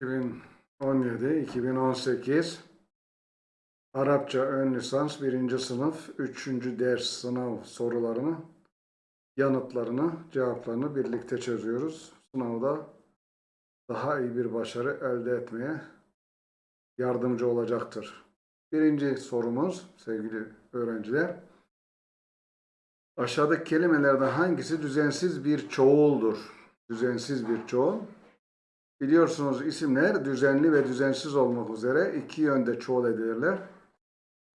2017-2018 Arapça ön lisans 1. sınıf 3. ders sınav sorularını, yanıtlarını, cevaplarını birlikte çözüyoruz. Sınavda daha iyi bir başarı elde etmeye yardımcı olacaktır. Birinci sorumuz sevgili öğrenciler. Aşağıdaki kelimelerden hangisi düzensiz bir çoğuldur? Düzensiz bir çoğul. Biliyorsunuz isimler düzenli ve düzensiz olmak üzere iki yönde çoğul edilirler.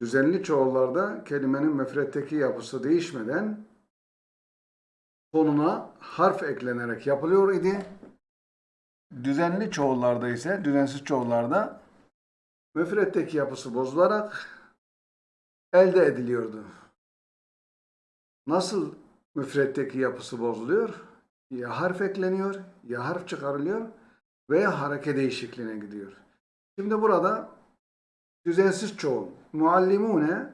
Düzenli çoğullarda kelimenin müfretteki yapısı değişmeden sonuna harf eklenerek yapılıyor idi. Düzenli çoğullarda ise, düzensiz çoğullarda müfretteki yapısı bozularak elde ediliyordu. Nasıl müfretteki yapısı bozuluyor? Ya harf ekleniyor, ya harf çıkarılıyor veya hareke değişikliğine gidiyor. Şimdi burada düzensiz çoğul. Muallimune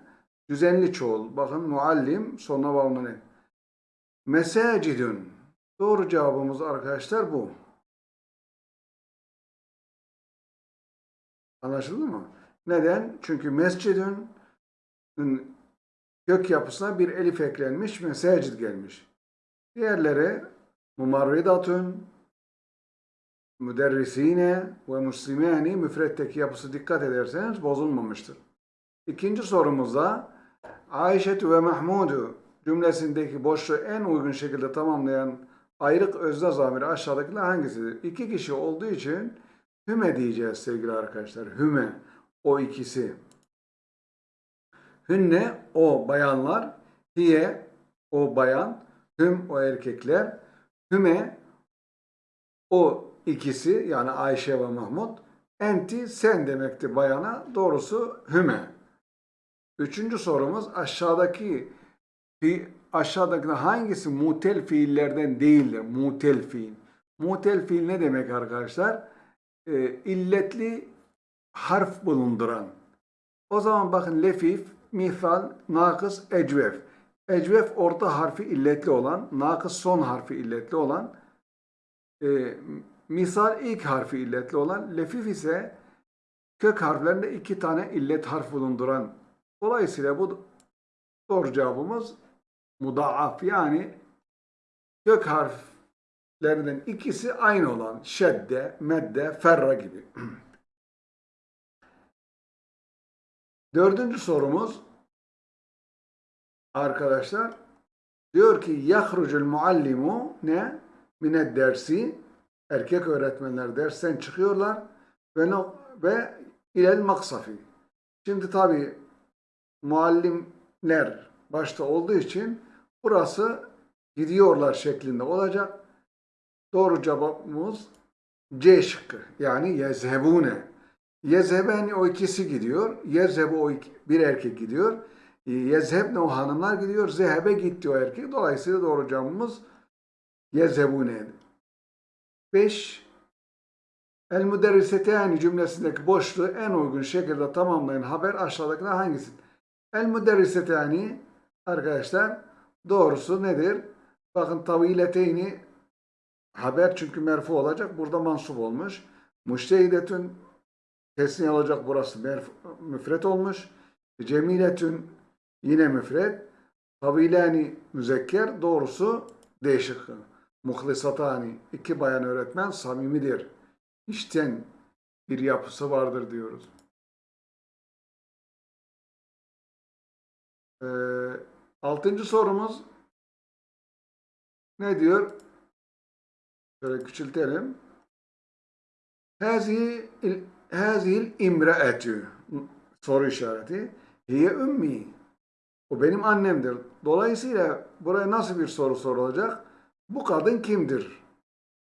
düzenli çoğul. Bakın muallim sonra bağımlı ne? Mesacidün. Doğru cevabımız arkadaşlar bu. Anlaşıldı mı? Neden? Çünkü mescidün kök yapısına bir elif eklenmiş, mesacid gelmiş. Diğerleri mumarridatun, müderrisine ve muslimani müfretteki yapısı dikkat ederseniz bozulmamıştır. İkinci sorumuzda Ayşe ve Mahmudu cümlesindeki boşluğu en uygun şekilde tamamlayan ayrık özne zamiri aşağıdakiler hangisidir? İki kişi olduğu için hüme diyeceğiz sevgili arkadaşlar. Hüme o ikisi. Hünne o bayanlar, hiye o bayan, hüm o erkekler, hüme o ikisi yani Ayşe ve Mahmud, enti sen demekti bayana, doğrusu hüme. Üçüncü sorumuz aşağıdaki aşağıdaki hangisi mutel fiillerden değildir? Mutel fiil. Mutel fiil ne demek arkadaşlar? E, illetli harf bulunduran. O zaman bakın lefif, misal, nakıs, ecvef. Ecvef orta harfi illetli olan, nakıs son harfi illetli olan, e, misal ilk harfi illetli olan, lefif ise kök harflerinde iki tane illet harf bulunduran. Dolayısıyla bu doğru cevabımız mudaaf yani kök harflerinden ikisi aynı olan şedde, medde, ferra gibi. Dördüncü sorumuz arkadaşlar diyor ki yahrucul muallimu ne? Mined dersi erkek öğretmenler dersten çıkıyorlar ve ve ilel maksafi. Şimdi tabi muallimler başta olduğu için burası gidiyorlar şeklinde olacak. Doğru cevabımız C şıkkı. Yani yezhebune. Yezhebeni o ikisi gidiyor. Yezhebu o iki, bir erkek gidiyor. Yezhebne o hanımlar gidiyor. Zehebe gitti o erkek. Dolayısıyla doğru cevabımız yezhebune. 5. El müderriseteyani cümlesindeki boşluğu en uygun şekilde tamamlayan haber aşağıdakiler hangisi? El müderriseteyani arkadaşlar doğrusu nedir? Bakın tavileteyni haber çünkü merfu olacak. Burada mansup olmuş. Müştehidetün tesniye olacak burası merfu, müfret olmuş. Cemiletün yine müfret. Tavilani müzekker doğrusu değişik. Muhlisatani iki bayan öğretmen samimidir. İşten bir yapısı vardır diyoruz. Ee, altıncı sorumuz ne diyor? Şöyle küçültelim. Hazihi hazihil imraetü soru işareti. Hiye ümmi. O benim annemdir. Dolayısıyla buraya nasıl bir soru sorulacak? Bu kadın kimdir?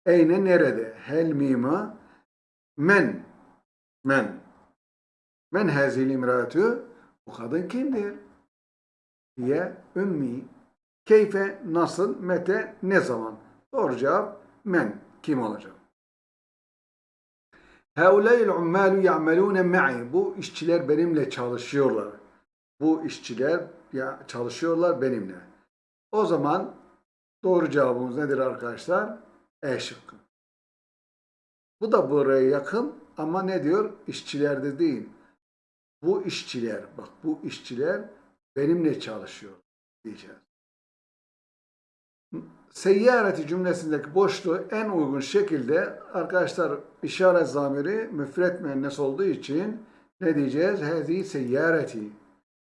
Eyne nerede? Hel mima men men men hazil imratü bu kadın kimdir? Hiye ümmi keyfe nasıl mete ne zaman? Doğru cevap men kim olacak? Heulayil ummalu ya'melune ma'i. Bu işçiler benimle çalışıyorlar. Bu işçiler ya çalışıyorlar benimle. O zaman doğru cevabımız nedir arkadaşlar? E şıkkı. Bu da buraya yakın ama ne diyor? İşçilerde değil. Bu işçiler, bak bu işçiler benimle çalışıyor diyeceğiz. Seyyareti cümlesindeki boşluğu en uygun şekilde arkadaşlar işaret zamiri müfret müennes olduğu için ne diyeceğiz? Hezi seyyareti.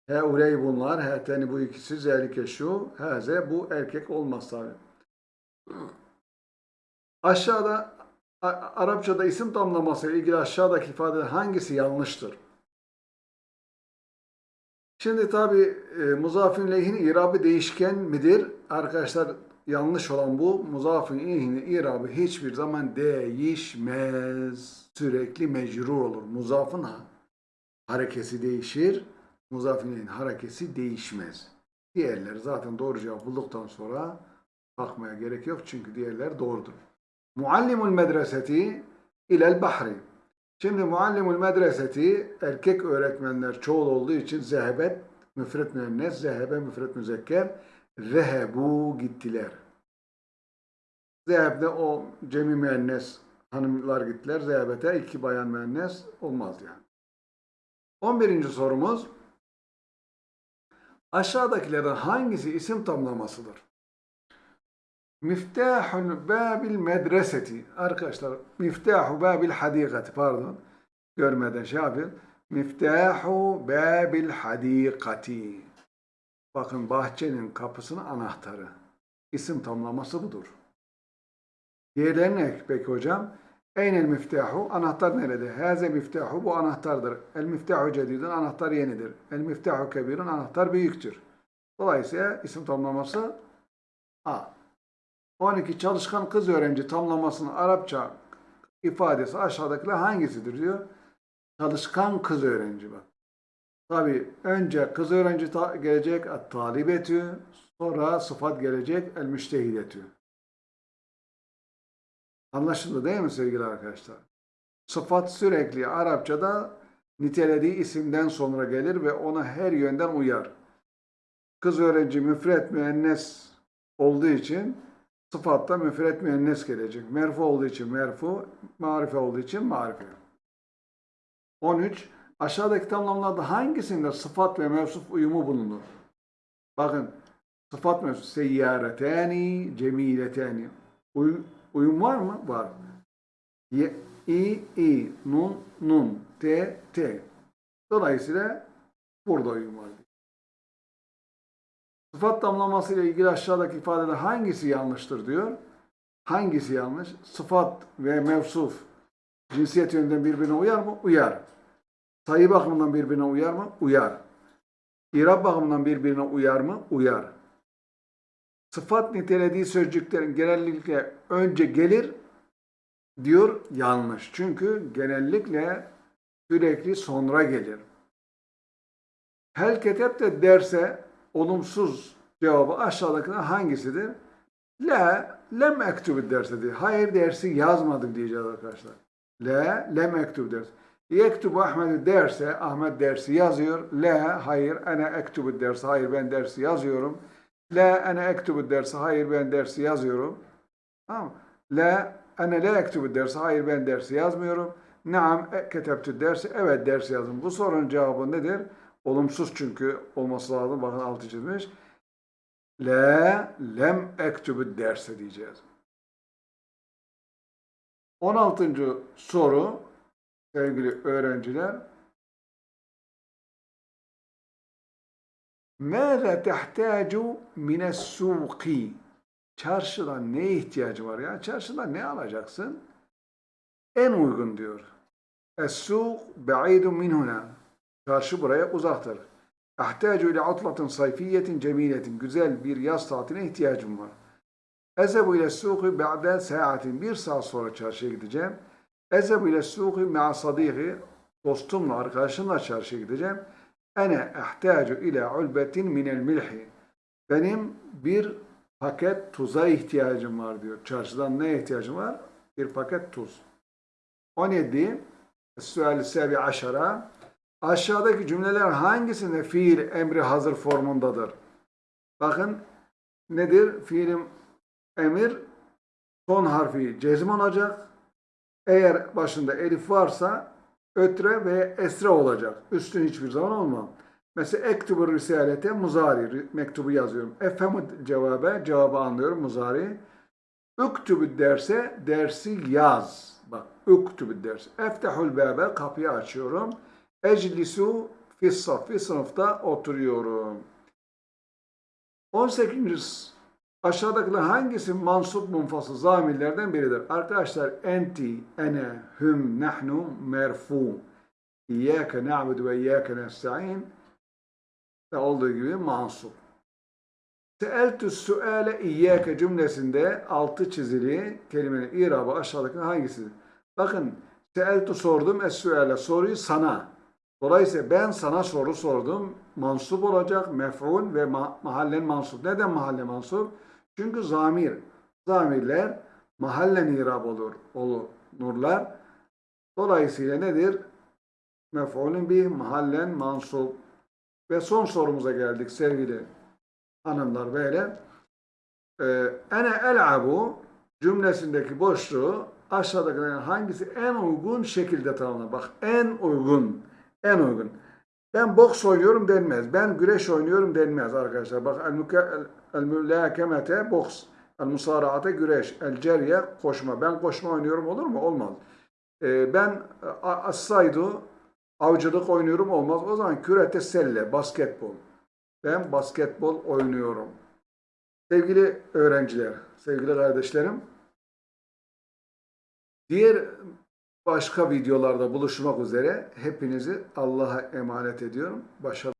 Heuley bunlar, heteni bu ikisi, zelike şu, heze bu erkek olmaz tabi. Aşağıda Arapçada isim tamlaması ile ilgili aşağıdaki ifade hangisi yanlıştır? Şimdi tabi e, muzafin lehinin irabı değişken midir? Arkadaşlar yanlış olan bu. Muzafin lehinin irabı hiçbir zaman değişmez. Sürekli mecrur olur. Muzafın ha- harekesi değişir. Muzafin lehin harekesi değişmez. Diğerleri zaten doğru cevap bulduktan sonra bakmaya gerek yok. Çünkü diğerler doğrudur. Muallimul medreseti ilel bahri. Şimdi muallimul medreseti erkek öğretmenler çoğul olduğu için zehebet müfret müennes, zehebe müfret müzekker, zehebu gittiler. Zehebde o cemi müennes hanımlar gittiler. Zehebete iki bayan müennes olmaz yani. 11. sorumuz aşağıdakilerden hangisi isim tamlamasıdır? Miftahul babil medreseti. Arkadaşlar miftahu babil hadikati pardon. Görmeden şey yapayım. Miftahu babil hadikati. Bakın bahçenin kapısının anahtarı. İsim tamlaması budur. Diğerleri ne peki hocam? Eynel miftahu? Anahtar nerede? Haze miftahu bu anahtardır. El miftahu cedidun anahtar yenidir. El miftahu kebirun anahtar büyüktür. Dolayısıyla isim tamlaması A. 12 çalışkan kız öğrenci tamlamasının Arapça ifadesi aşağıdakiler hangisidir diyor. Çalışkan kız öğrenci bak. Tabi önce kız öğrenci gelecek talibetü, sonra sıfat gelecek el müştehidetü. Anlaşıldı değil mi sevgili arkadaşlar? Sıfat sürekli Arapçada nitelediği isimden sonra gelir ve ona her yönden uyar. Kız öğrenci müfret müennes olduğu için sıfatta müfret müennes gelecek. Merfu olduğu için merfu, marife olduğu için marife. 13. Aşağıdaki tamlamlarda hangisinde sıfat ve mevsuf uyumu bulunur? Bakın sıfat mevsuf seyyaretani, cemiletani. Uy, uyum var mı? Var. Ye, i, i, nun, nun, te, te. Dolayısıyla burada uyum var. Sıfat tamlaması ile ilgili aşağıdaki ifadeler hangisi yanlıştır diyor. Hangisi yanlış? Sıfat ve mevsuf cinsiyet yönünden birbirine uyar mı? Uyar. Sayı bakımından birbirine uyar mı? Uyar. İrab bakımından birbirine uyar mı? Uyar. Sıfat nitelediği sözcüklerin genellikle önce gelir diyor yanlış. Çünkü genellikle sürekli sonra gelir. Hel ketep de derse olumsuz cevabı aşağıdakilerden hangisidir? La, lem ektubu dersidir. Hayır dersi yazmadım diyeceğiz arkadaşlar. La, lem ektubu ders. Yektubu Ahmet derse, Ahmet dersi yazıyor. La, hayır, ana ektubu dersi. Hayır, ben dersi yazıyorum. La, ana ektubu dersi. Hayır, ben dersi yazıyorum. Tamam. La, ana la ektubu dersi. Hayır, ben dersi yazmıyorum. Naam, e, ketebtü dersi. Evet, dersi yazdım. Bu sorunun cevabı nedir? Olumsuz çünkü olması lazım. Bakın altı çizmiş. La, lem ektubu dersi diyeceğiz. 16. soru sevgili öğrenciler. ماذا تحتاج من السوق? Çarşıdan ne ihtiyacı var ya? Çarşıdan ne alacaksın? En uygun diyor. Es-suq ba'idun min huna. Çarşı buraya uzaktır. Ahtacu ile utlatin sayfiyetin cemiletin. Güzel bir yaz tatiline ihtiyacım var. Ezebu ile suqi ba'de saatin. Bir saat sonra çarşıya gideceğim. Ezebu ile suqi ma'a sadiqi. Dostumla, arkadaşımla çarşıya gideceğim. Ene ahtacu ile ulbetin minel milhi. Benim bir paket tuza ihtiyacım var diyor. Çarşıdan ne ihtiyacım var? Bir paket tuz. 17. Sual-i sebi aşara. Aşağıdaki cümleler hangisinde fiil emri hazır formundadır? Bakın nedir? Fiilim emir son harfi cezm olacak. Eğer başında elif varsa ötre ve esre olacak. Üstün hiçbir zaman olmam. Mesela ektubu risalete muzari mektubu yazıyorum. Efhemu cevabı cevabı anlıyorum muzari. Üktübü derse dersi yaz. Bak üktübü ders. Eftehul bebe kapıyı açıyorum. Eclisu fis saffi sınıfta oturuyorum. 18. Aşağıdakiler hangisi mansup munfasıl zamirlerden biridir? Arkadaşlar enti, ene, hüm, nahnu, merfu. İyyâke na'budu ve iyyâke nesta'in da olduğu gibi mansup. Seeltü suale iyyâke cümlesinde altı çizili kelimenin irabı aşağıdaki hangisidir? Bakın seeltü sordum es suale soruyu sana. Dolayısıyla ben sana soru sordum. Mansup olacak mef'ul ve ma mahallen mansup. Neden mahalle mansup? Çünkü zamir. Zamirler mahallen irab olur, olurlar. Dolayısıyla nedir? Mef'ulün bir mahallen mansup. Ve son sorumuza geldik sevgili hanımlar beyler. Ee, ene el'abu cümlesindeki boşluğu aşağıdakilerden hangisi en uygun şekilde tanımlar? Bak en uygun, en uygun. Ben boks oynuyorum denmez. Ben güreş oynuyorum denmez arkadaşlar. Bak el-müke- el-mülâkemete boks, el-musaraate güreş, el-ceriye koşma. Ben koşma oynuyorum olur mu? Olmaz. Ee, ben as-saydu avcılık oynuyorum olmaz. O zaman kürete selle, basketbol. Ben basketbol oynuyorum. Sevgili öğrenciler, sevgili kardeşlerim, diğer başka videolarda buluşmak üzere hepinizi Allah'a emanet ediyorum. Başarılar.